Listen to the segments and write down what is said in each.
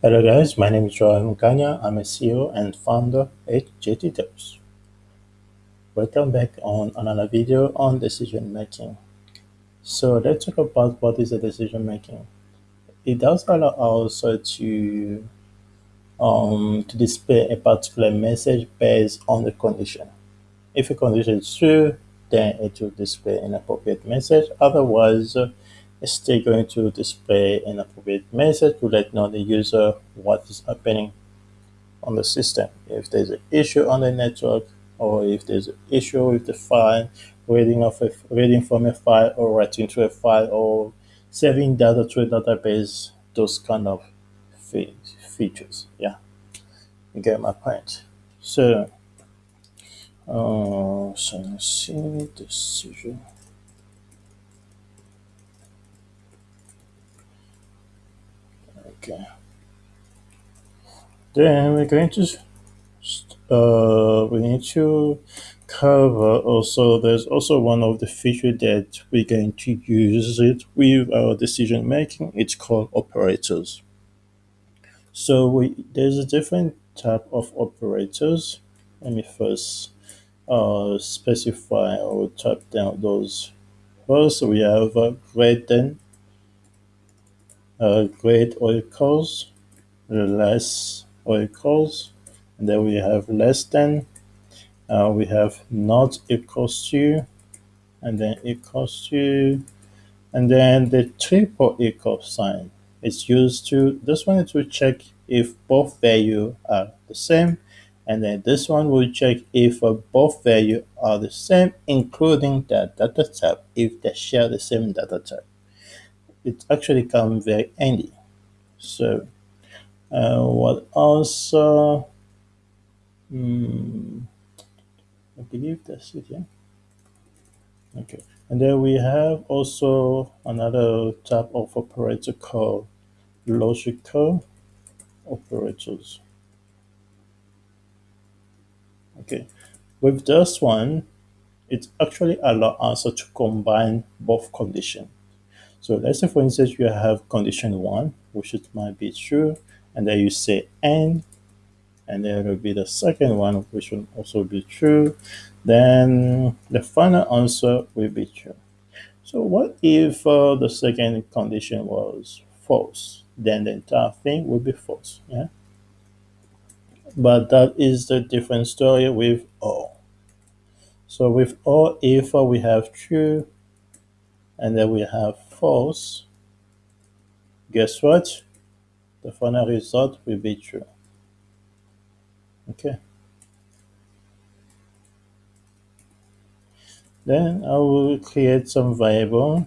Hello guys, my name is Joel Mukanya. I'm a CEO and founder at JT Tips. Welcome back on another video on decision making. So let's talk about what is a decision making. It does allow also to um, to display a particular message based on the condition. If a condition is true, then it will display an appropriate message. Otherwise, it's still going to display an appropriate message to let know the user what is happening on the system. If there's an issue on the network, or if there's an issue with the file, reading of a, reading from a file, or writing to a file, or saving data to a database, those kind of features. Yeah, you get my point. So, uh, so let's see decision. Okay. Then we're going to uh, we need to cover also there's also one of the feature that we're going to use it with our decision making. It's called operators. So we there's a different type of operators. Let me first uh, specify or type down those. First we have uh, greater than great or equals less equals and then we have less than uh, we have not equals to and then equals to and then the triple equal sign is used to this one is to check if both value are the same and then this one will check if uh, both value are the same including the data type if they share the same data type it actually come very handy so uh, what else uh, hmm, I believe that's it, yeah. Okay, and then we have also another type of operator called logical operators. Okay, with this one, it actually allows us to combine both conditions. So let's say, for instance, you have condition one, which it might be true, and then you say and and there will be the second one which will also be true then the final answer will be true. So what if uh, the second condition was false? Then the entire thing will be false yeah? But that is the different story with all. so with all, if uh, we have true and then we have false guess what? The final result will be true. Okay. Then I will create some variable.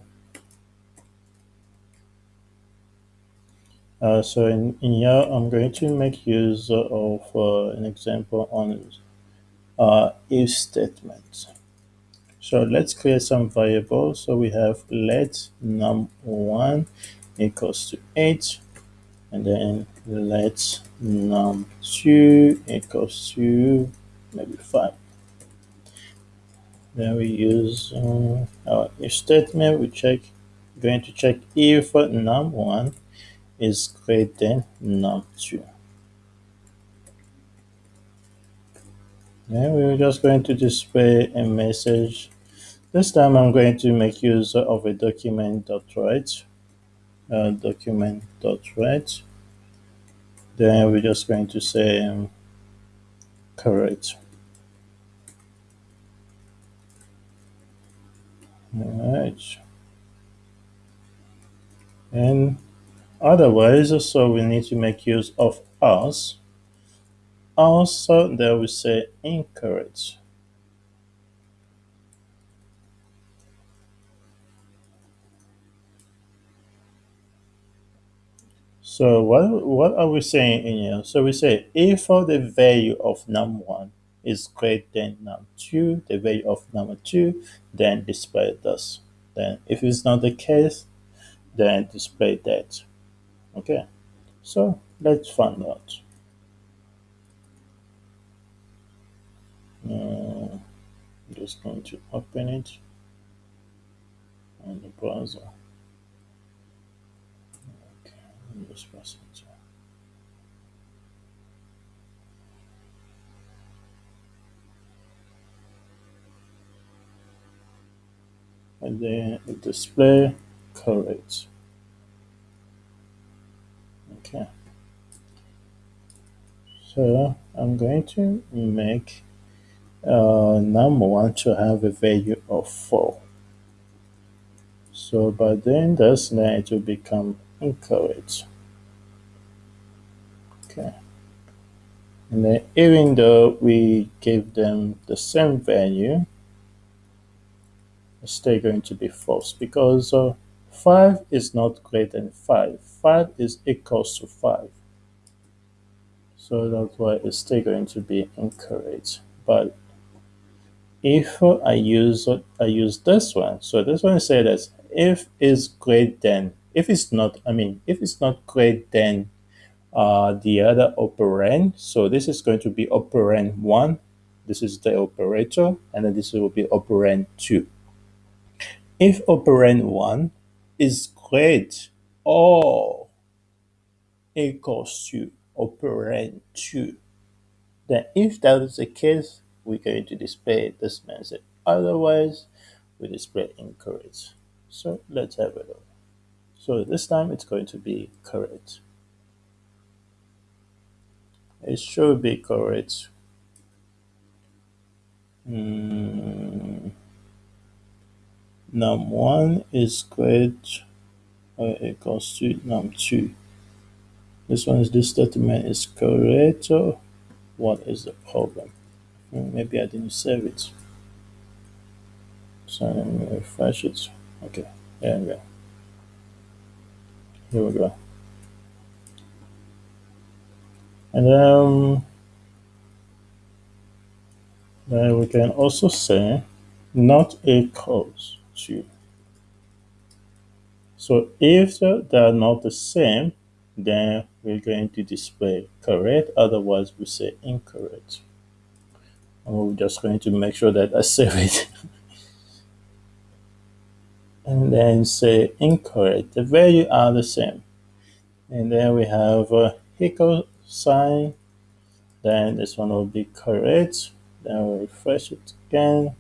Uh, so in, in here I'm going to make use of uh, an example on uh, if statement so let's create some variables. So we have let num1 equals to 8 and then let num2 equals to maybe 5 then we use uh, our if statement. We check going to check if num1 is greater than num2 then we're just going to display a message. This time I'm going to make use of a document dot write uh, document write then we're just going to say um, correct. All right and otherwise so we need to make use of us also there we say encourage. so what what are we saying in here? So we say if the value of num1 is greater than num2 the value of num2 then display this. Then if it's not the case then display that. Okay. So let's find out uh, I'm just going to open it on the browser. Okay, just press it. And then the display correct. Okay. So I'm going to make uh, number one to have a value of 4. So by doing this, then it will become incorrect. Okay. And then even though we give them the same value, it's still going to be false because uh, 5 is not greater than 5. 5 is equals to 5. So that's why it's still going to be incorrect. But if I use I use this one, so this one says that if is greater than, if it's not, I mean, if it's not greater than uh, the other operand, so this is going to be operand 1, this is the operator, and then this will be operand 2. If operand 1 is great or equals to operand 2, then if that is the case, we're going to display this message. Otherwise, we display incorrect. So let's have a look. So this time it's going to be correct. It should be correct. Mm. Num1 is great or equals to num2. This one is this statement is correct. What is the problem? Hmm, maybe I didn't save it. So let me refresh it. Okay, there we go. Here we go. And um, then we can also say not equals to. So if they are not the same, then we're going to display correct, otherwise we say incorrect. And we're just going to make sure that I save it. and then say incorrect. The value are the same. And then we have a equal sign. Then this one will be correct. Then we'll refresh it again.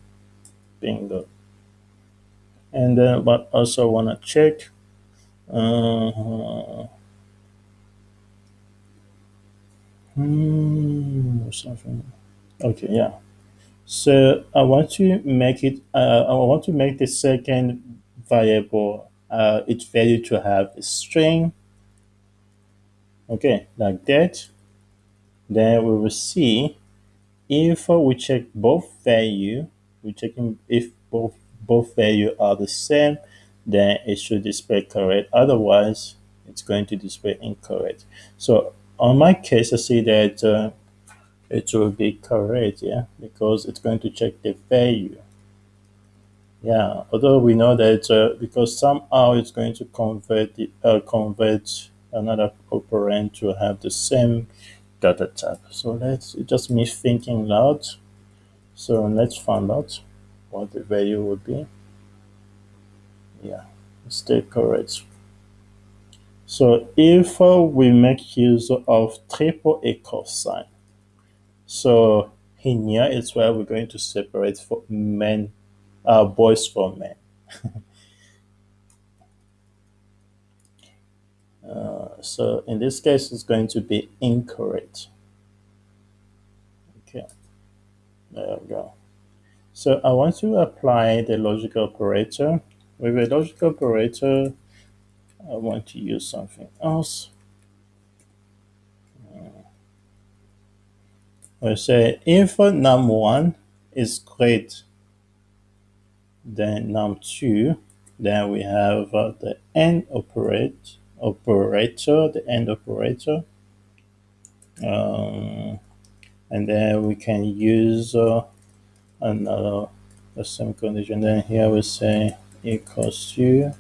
Bingo. And then, but also want to check. Uh, hmm, something. Okay, yeah. So I want to make it. Uh, I want to make the second variable uh, its value to have a string. Okay, like that. Then we will see if we check both value, we checking if both both value are the same, then it should display correct. Otherwise, it's going to display incorrect. So on my case, I see that uh, it will be correct, yeah, because it's going to check the value. Yeah, although we know that uh, because somehow it's going to convert the, uh, convert another operand to have the same data type. So let's just me thinking loud. So let's find out what the value would be. Yeah, stay correct. So if uh, we make use of triple equal sign, so here is where we're going to separate for men uh, boys from men. uh, so in this case, it's going to be incorrect. Okay, there we go. So I want to apply the logical operator. With a logical operator, I want to use something else. I say if num1 is great than num2, then we have uh, the AND operate, operator, the AND operator. Um, and then we can use uh, another the same condition. Then here we say equals to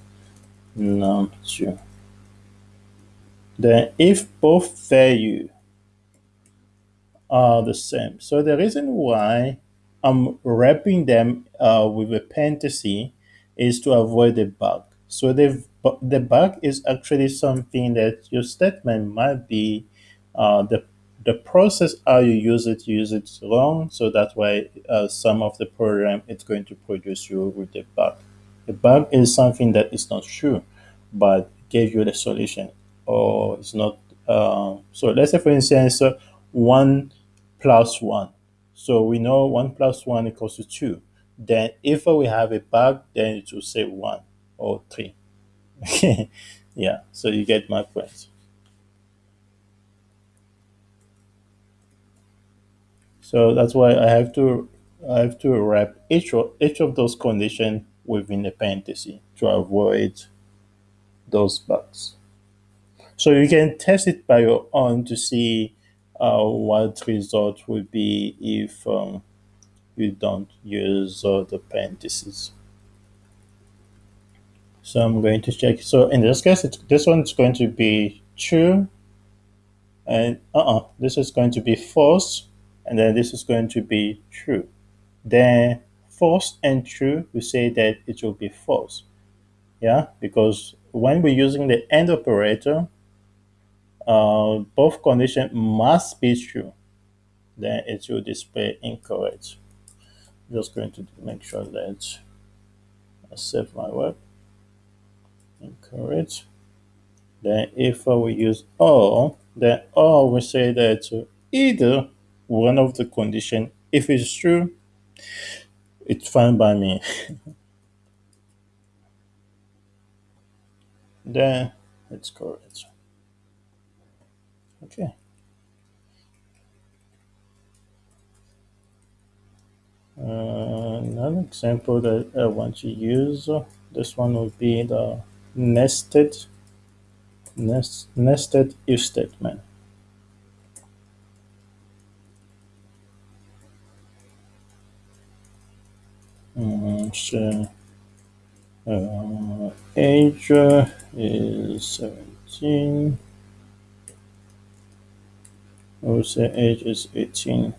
num2. Then if both value are the same. So the reason why I'm wrapping them uh, with a parenthesis is to avoid a bug. So the, the bug is actually something that your statement might be uh, the the process how you use it, you use it wrong. So that's why uh, some of the program it's going to produce you with the bug. A bug is something that is not true, but gave you the solution, or it's not. Uh, so let's say, for instance, uh, one plus one. So we know one plus one equals to two. Then if we have a bug, then it will say one or three. yeah. So you get my point. So that's why I have to I have to wrap each of, each of those conditions within a parenthesis to avoid those bugs. So you can test it by your own to see what result would be if um, you don't use uh, the parentheses. So I'm going to check. So in this case, this one's going to be true, and uh-uh, this is going to be false, and then this is going to be true. Then false and true, we say that it will be false. Yeah, because when we're using the AND operator, uh, both conditions must be true. Then it will display incorrect. Just going to make sure that I save my work. Incorrect. Then if we use or, then or we say that either one of the condition, if it's true, it's fine by me. then it's correct. Okay. Uh, another example that I want to use, this one would be the nested nest, nested if statement. Um, so, uh, age is 17. I would say age is 18.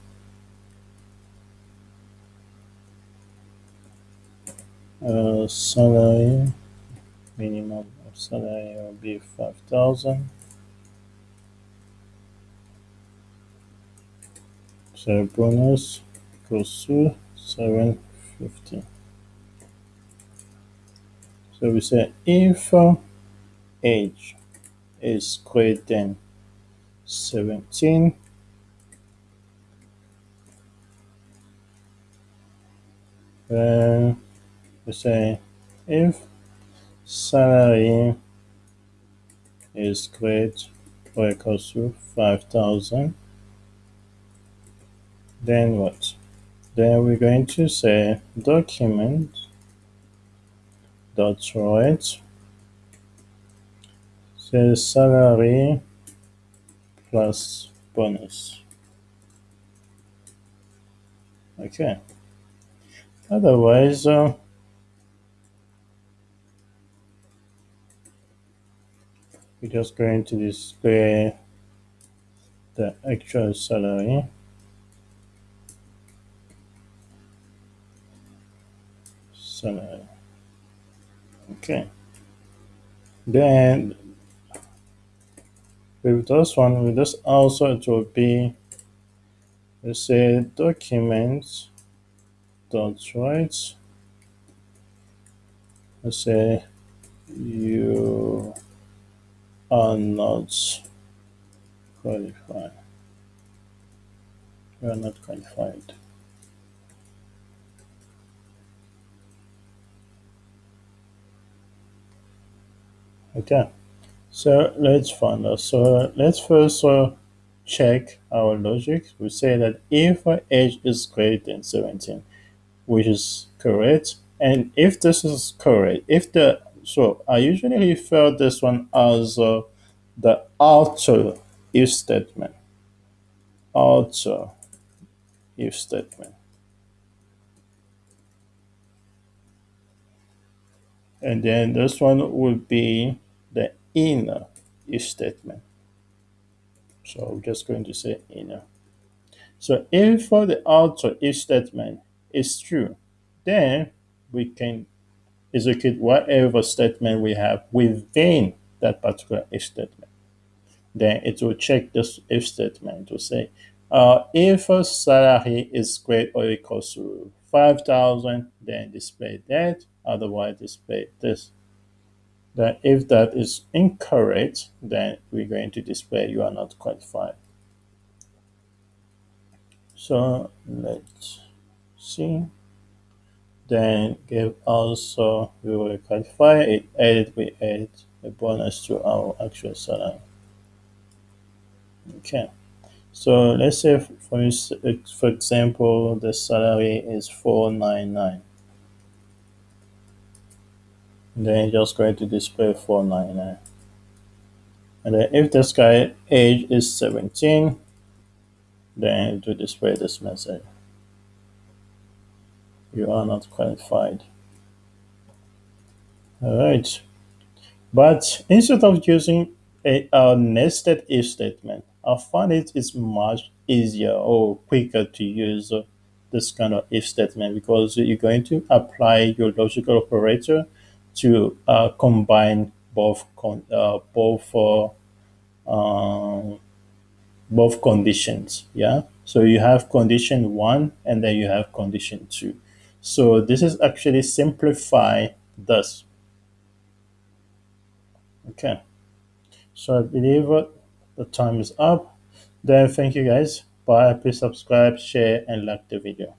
Uh, salary, minimum of salary will be 5,000. So bonus equals to 750. So we say if uh, age is greater than 17, then we say if salary is great or equals to 5000 then what? Then we're going to say document dot write says salary plus bonus. Okay. Otherwise uh, we're just going to display the actual salary salary okay. Then with this one with this also it will be let's say documents dot write let's say you are not qualified. You are not qualified. Okay, so let's find out. So let's first uh, check our logic. We say that if age is greater than 17, which is correct, and if this is correct, if the so I usually refer this one as uh, the outer if statement. Outer if statement. And then this one will be the inner if statement. So I'm just going to say inner. So if for the outer if statement is true, then we can execute whatever statement we have within that particular if statement. Then it will check this if statement to say, uh, if salary is greater or equal to 5000 then display that. Otherwise display this. Then if that is incorrect then we're going to display you are not qualified. So let's see then give also we will qualify it added we add a bonus to our actual salary okay. So let's say for for example the salary is 499 then just going to display 499 and then if this guy age is 17 then to display this message you are not qualified all right but instead of using a, a nested if statement i find it is much easier or quicker to use this kind of if statement because you're going to apply your logical operator to uh, combine both con- uh, both uh, um, both conditions. Yeah. So you have condition one and then you have condition two. So this is actually simplify this. Okay. So I believe the time is up. Then thank you guys. Bye. Please subscribe, share, and like the video.